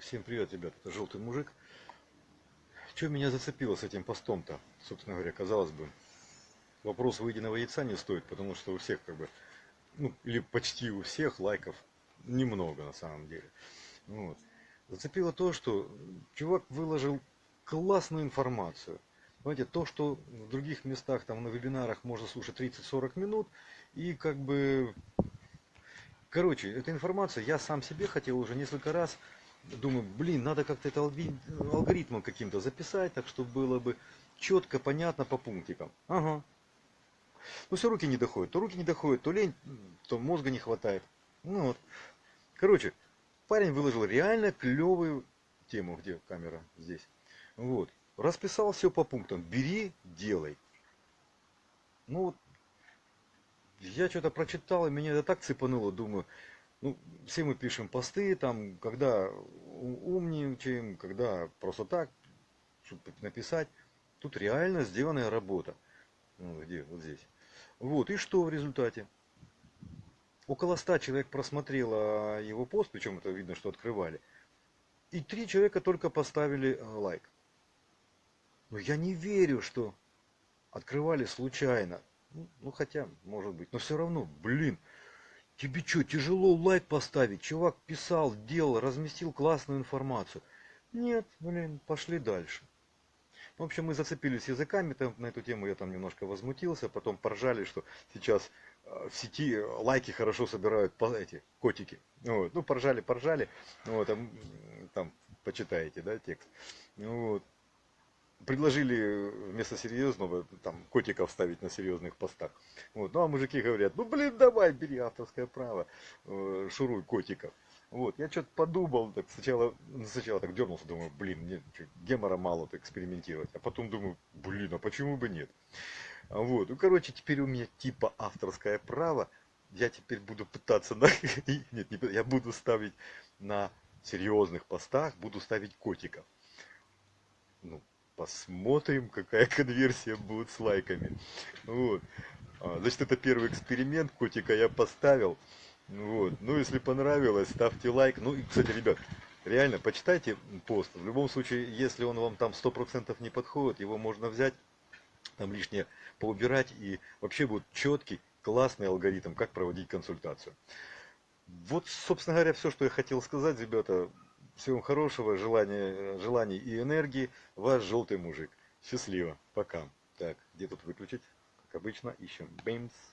Всем привет, ребят, это желтый мужик. Что меня зацепило с этим постом-то? Собственно говоря, казалось бы, вопрос выеденного яйца не стоит, потому что у всех как бы, ну, или почти у всех лайков немного на самом деле. Вот. Зацепило то, что чувак выложил классную информацию. Знаете, то, что в других местах, там на вебинарах можно слушать 30-40 минут, и как бы Короче, эта информация я сам себе хотел уже несколько раз. Думаю, блин, надо как-то это алгоритмом каким-то записать, так чтобы было бы четко, понятно по пунктикам. Ага. Ну все руки не доходят. То руки не доходят, то лень, то мозга не хватает. Ну вот. Короче, парень выложил реально клевую тему. Где камера? Здесь. Вот. Расписал все по пунктам. Бери, делай. Ну вот я что-то прочитал, и меня это так цепануло, думаю, ну, все мы пишем посты, там, когда умничаем, когда просто так, чтобы написать. Тут реально сделанная работа. Ну, где? Вот здесь. Вот, и что в результате? Около ста человек просмотрело его пост, причем это видно, что открывали. И три человека только поставили э, лайк. Но я не верю, что открывали случайно. Ну, ну, хотя, может быть. Но все равно, блин, тебе что, тяжело лайк поставить? Чувак писал, делал, разместил классную информацию. Нет, блин, пошли дальше. В общем, мы зацепились языками там, на эту тему, я там немножко возмутился, потом поржали, что сейчас э, в сети лайки хорошо собирают эти котики. Вот. Ну, поржали, поржали. Вот, там, там почитаете, да, текст. Вот предложили вместо серьезного там котиков ставить на серьезных постах. Вот. Ну а мужики говорят, ну блин, давай, бери авторское право, э, шуруй котиков. Вот, я что-то подумал, так сначала, ну, сначала так дернулся, думаю, блин, мне гемора мало так экспериментировать. А потом думаю, блин, а почему бы нет? Вот, ну короче, теперь у меня типа авторское право. Я теперь буду пытаться на... Нет, не, я буду ставить на серьезных постах, буду ставить котиков. Ну, посмотрим, какая конверсия будет с лайками. Вот. А, Значит, это первый эксперимент. Котика я поставил. Вот. Ну, если понравилось, ставьте лайк. Ну, и, кстати, ребят, реально, почитайте пост. В любом случае, если он вам там 100% не подходит, его можно взять, там лишнее поубирать, и вообще будет четкий, классный алгоритм, как проводить консультацию. Вот, собственно говоря, все, что я хотел сказать, ребята. Всего хорошего, желания, желаний и энергии. Ваш желтый мужик. Счастливо. Пока. Так, где тут выключить? Как обычно, ищем. Бэмс.